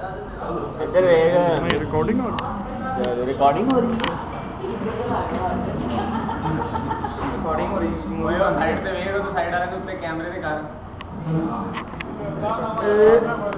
इधर recording recording हो रही रिकॉर्डिंग हो रही साइड से तो साइड आ कैमरे दिखा रहा।